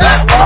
That